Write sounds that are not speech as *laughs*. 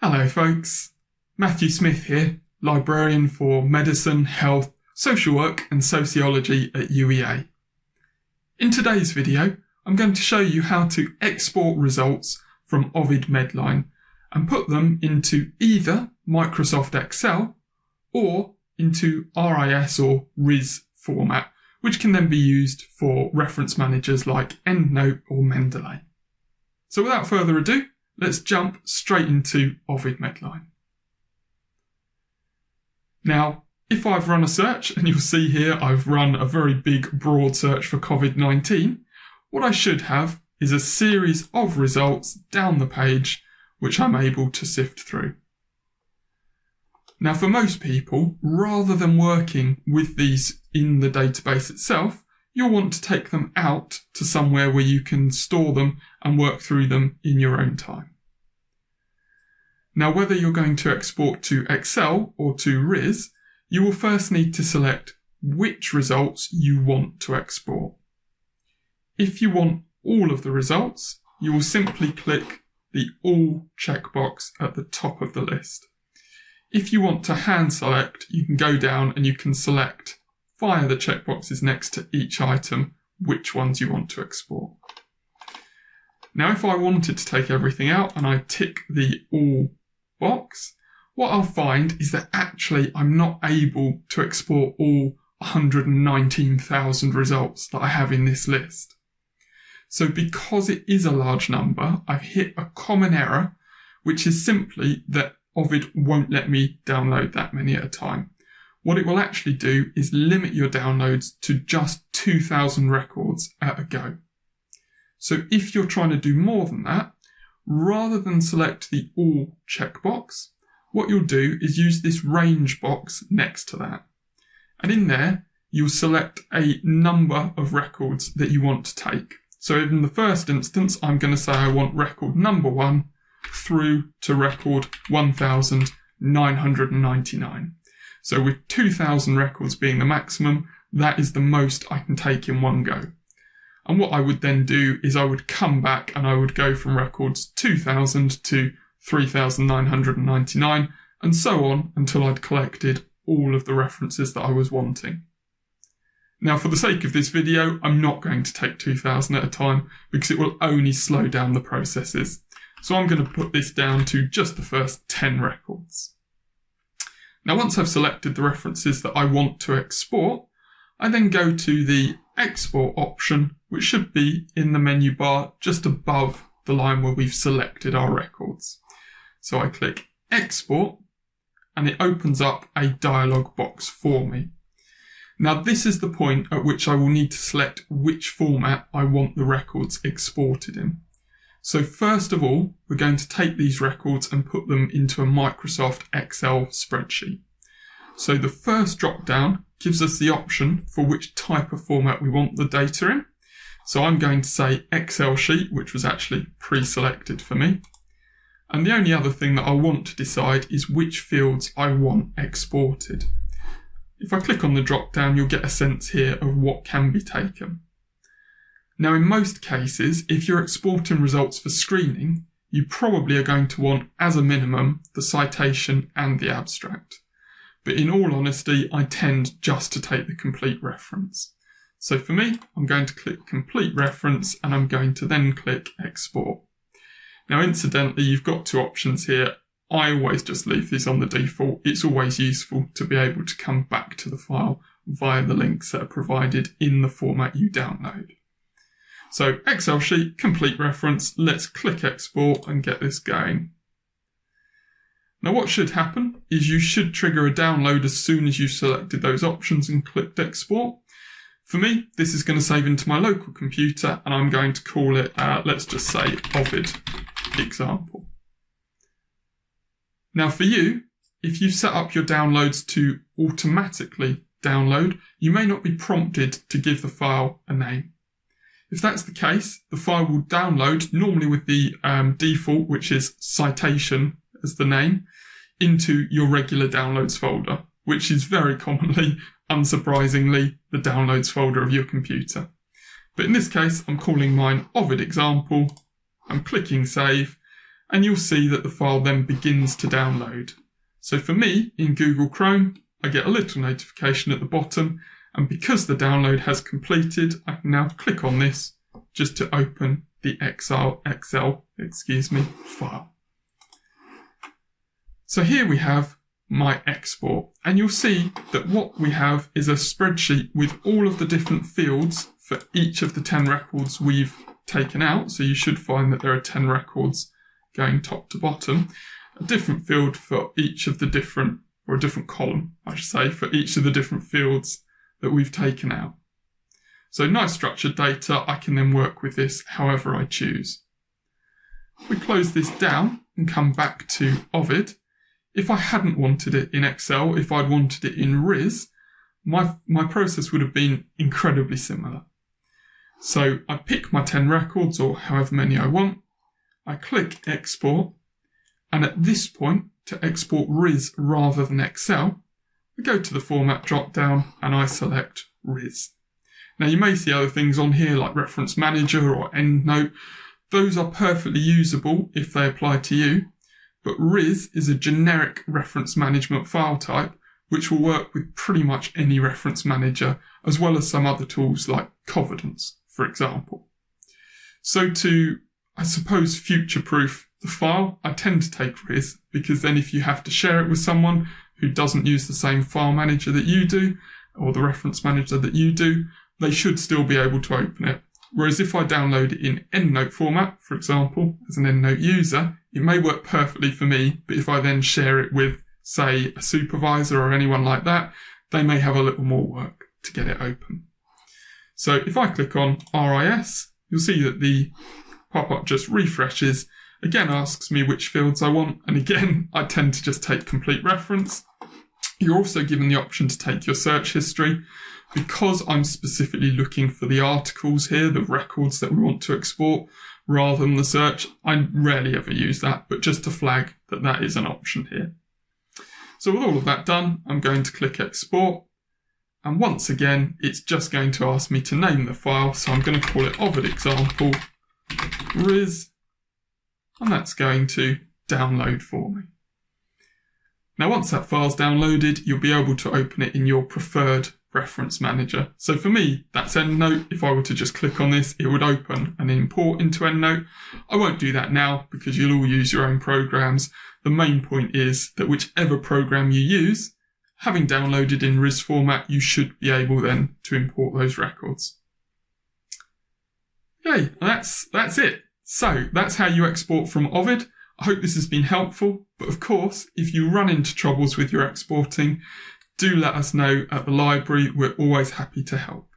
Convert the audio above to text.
Hello, folks. Matthew Smith here, librarian for medicine, health, social work, and sociology at UEA. In today's video, I'm going to show you how to export results from Ovid Medline and put them into either Microsoft Excel or into RIS or RIS format, which can then be used for reference managers like EndNote or Mendeley. So without further ado, let's jump straight into Ovid Medline. Now, if I've run a search, and you'll see here I've run a very big broad search for COVID-19, what I should have is a series of results down the page which I'm able to sift through. Now for most people, rather than working with these in the database itself, you'll want to take them out to somewhere where you can store them and work through them in your own time. Now, whether you're going to export to Excel or to RIS, you will first need to select which results you want to export. If you want all of the results, you will simply click the All checkbox at the top of the list. If you want to hand select, you can go down and you can select via the checkboxes next to each item which ones you want to export. Now, if I wanted to take everything out and I tick the all box, what I'll find is that actually I'm not able to export all 119,000 results that I have in this list. So because it is a large number, I've hit a common error, which is simply that Ovid won't let me download that many at a time. What it will actually do is limit your downloads to just 2,000 records at a go. So if you're trying to do more than that, rather than select the All checkbox, what you'll do is use this range box next to that. And in there, you'll select a number of records that you want to take. So in the first instance, I'm going to say I want record number one through to record 1999. So with 2,000 records being the maximum, that is the most I can take in one go. And what I would then do is I would come back and I would go from records 2000 to 3999 and so on until I'd collected all of the references that I was wanting. Now for the sake of this video, I'm not going to take 2000 at a time because it will only slow down the processes. So I'm going to put this down to just the first 10 records. Now once I've selected the references that I want to export, I then go to the export option, which should be in the menu bar just above the line where we've selected our records. So I click export and it opens up a dialog box for me. Now this is the point at which I will need to select which format I want the records exported in. So first of all, we're going to take these records and put them into a Microsoft Excel spreadsheet. So the first drop down gives us the option for which type of format we want the data in. So I'm going to say Excel sheet, which was actually pre-selected for me. And the only other thing that I want to decide is which fields I want exported. If I click on the drop down, you'll get a sense here of what can be taken. Now, in most cases, if you're exporting results for screening, you probably are going to want, as a minimum, the citation and the abstract. But in all honesty, I tend just to take the complete reference. So for me, I'm going to click complete reference and I'm going to then click export. Now, incidentally, you've got two options here. I always just leave these on the default. It's always useful to be able to come back to the file via the links that are provided in the format you download. So Excel sheet, complete reference, let's click export and get this going. Now what should happen is you should trigger a download as soon as you've selected those options and clicked export. For me, this is going to save into my local computer and I'm going to call it, uh, let's just say Ovid example. Now for you, if you've set up your downloads to automatically download, you may not be prompted to give the file a name. If that's the case, the file will download normally with the um, default, which is citation as the name, into your regular downloads folder, which is very commonly, unsurprisingly, the downloads folder of your computer. But in this case, I'm calling mine Ovid example. I'm clicking save. and you'll see that the file then begins to download. So for me, in Google Chrome, I get a little notification at the bottom, and because the download has completed, I can now click on this just to open the Excel, Excel, excuse me, file. So here we have my export, and you'll see that what we have is a spreadsheet with all of the different fields for each of the 10 records we've taken out. So you should find that there are 10 records going top to bottom, a different field for each of the different, or a different column, I should say, for each of the different fields that we've taken out. So nice structured data, I can then work with this however I choose. We close this down and come back to Ovid. If I hadn't wanted it in Excel, if I'd wanted it in RIS, my, my process would have been incredibly similar. So I pick my 10 records or however many I want, I click export, and at this point, to export RIS rather than Excel, I go to the format drop down and I select RIS. Now you may see other things on here like reference manager or EndNote. Those are perfectly usable if they apply to you, but RIS is a generic reference management file type which will work with pretty much any reference manager as well as some other tools like Covidence for example. So to, I suppose, future-proof the file, I tend to take RIS because then if you have to share it with someone who doesn't use the same file manager that you do, or the reference manager that you do, they should still be able to open it. Whereas if I download it in EndNote format, for example, as an EndNote user, it may work perfectly for me, but if I then share it with, say, a supervisor or anyone like that, they may have a little more work to get it open. So if I click on RIS, you'll see that the pop-up just refreshes, again asks me which fields I want, and again, *laughs* I tend to just take complete reference. You're also given the option to take your search history. Because I'm specifically looking for the articles here, the records that we want to export, rather than the search, I rarely ever use that, but just to flag that that is an option here. So with all of that done, I'm going to click export and once again, it's just going to ask me to name the file. So I'm going to call it Ovid example ris, and that's going to download for me. Now, once that file's downloaded, you'll be able to open it in your preferred reference manager. So for me, that's EndNote. If I were to just click on this, it would open and import into EndNote. I won't do that now because you'll all use your own programs. The main point is that whichever program you use, having downloaded in RIS format, you should be able then to import those records. Okay, that's, that's it. So that's how you export from Ovid. I hope this has been helpful, but of course, if you run into troubles with your exporting, do let us know at the library. We're always happy to help.